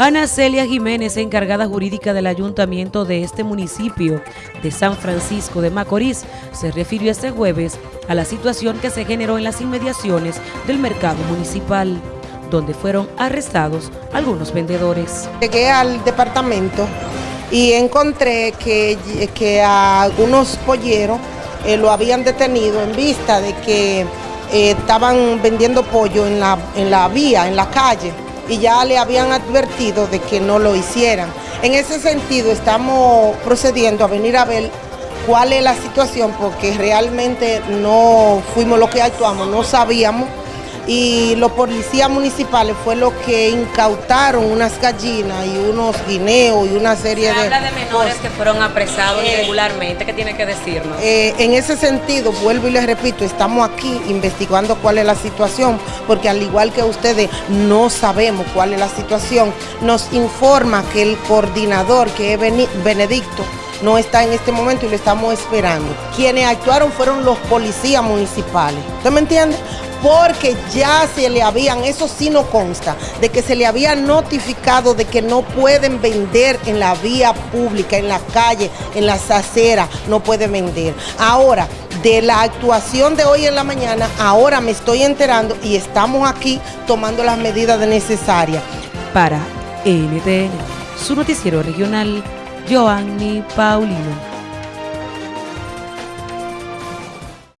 Ana Celia Jiménez, encargada jurídica del ayuntamiento de este municipio de San Francisco de Macorís, se refirió este jueves a la situación que se generó en las inmediaciones del mercado municipal, donde fueron arrestados algunos vendedores. Llegué al departamento y encontré que, algunos polleros eh, lo habían detenido en vista de que eh, estaban vendiendo pollo en la, en la vía, en la calle y ya le habían advertido de que no lo hicieran. En ese sentido estamos procediendo a venir a ver cuál es la situación porque realmente no fuimos los que actuamos, no sabíamos y los policías municipales fue lo que incautaron unas gallinas y unos guineos y una serie Se de... habla de menores que fueron apresados eh, irregularmente, ¿qué tiene que decirnos? Eh, en ese sentido, vuelvo y les repito, estamos aquí investigando cuál es la situación, porque al igual que ustedes no sabemos cuál es la situación, nos informa que el coordinador, que es Benedicto, no está en este momento y lo estamos esperando. Quienes actuaron fueron los policías municipales. ¿Usted me entiende? porque ya se le habían, eso sí no consta, de que se le había notificado de que no pueden vender en la vía pública, en la calle, en las aceras, no pueden vender. Ahora, de la actuación de hoy en la mañana, ahora me estoy enterando y estamos aquí tomando las medidas necesarias. Para NTN, su noticiero regional, Joanny Paulino.